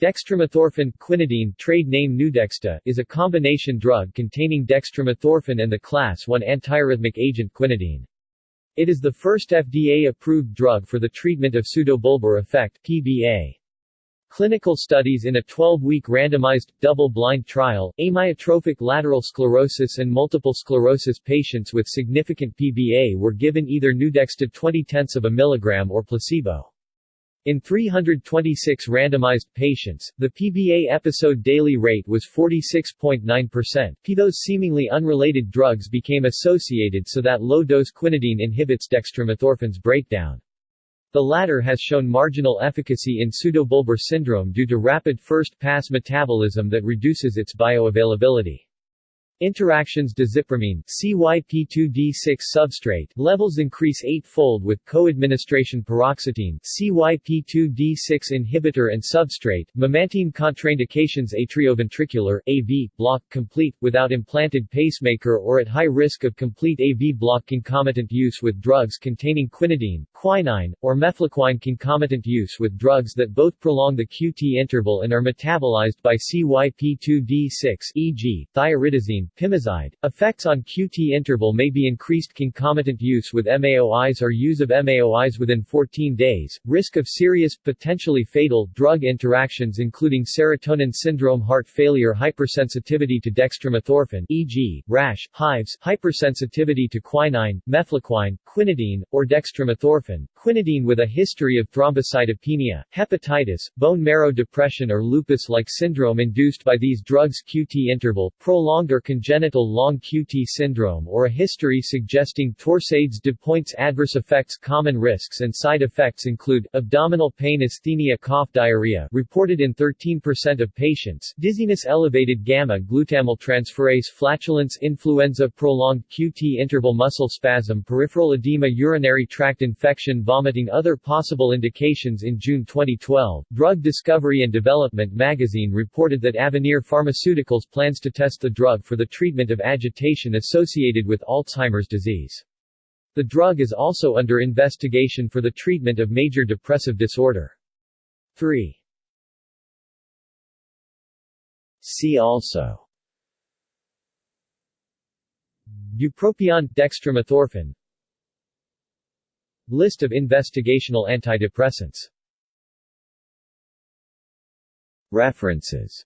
Dextromethorphan quinidine trade name Nuedexta, is a combination drug containing dextromethorphan and the class 1 antiarrhythmic agent quinidine. It is the first FDA-approved drug for the treatment of pseudobulbar affect PBA. Clinical studies in a 12-week randomized, double-blind trial, amyotrophic lateral sclerosis and multiple sclerosis patients with significant PBA were given either Nuedexta 20 tenths of a milligram or placebo. In 326 randomized patients, the PBA episode daily rate was 46.9%. Those seemingly unrelated drugs became associated so that low-dose quinidine inhibits dextromethorphan's breakdown. The latter has shown marginal efficacy in pseudobulbar syndrome due to rapid first-pass metabolism that reduces its bioavailability. Interactions desipramine CYP2D6 substrate levels increase eightfold with co-administration paroxetine CYP2D6 inhibitor and substrate memantine contraindications atrioventricular AV block complete without implanted pacemaker or at high risk of complete AV block concomitant use with drugs containing quinidine, quinine, or mefloquine concomitant use with drugs that both prolong the QT interval and are metabolized by CYP2D6 e.g. thioridazine Pimozide. Effects on QT interval may be increased concomitant use with MAOIs or use of MAOIs within 14 days. Risk of serious, potentially fatal, drug interactions including serotonin syndrome heart failure hypersensitivity to dextromethorphan e.g., rash, hives, hypersensitivity to quinine, mefloquine, quinidine, or dextromethorphan, quinidine with a history of thrombocytopenia, hepatitis, bone marrow depression or lupus-like syndrome induced by these drugs QT interval, prolonged or congenital long QT syndrome or a history suggesting torsades de pointes adverse effects Common risks and side effects include, abdominal pain asthenia cough diarrhea reported in 13% of patients, dizziness elevated gamma-glutamyl transferase flatulence influenza prolonged QT interval muscle spasm peripheral edema urinary tract infection vomiting Other possible indications. In June 2012, Drug Discovery and Development magazine reported that Avanir Pharmaceuticals plans to test the drug for the treatment of agitation associated with Alzheimer's disease. The drug is also under investigation for the treatment of major depressive disorder. 3. See also Bupropion, dextromethorphan List of investigational antidepressants References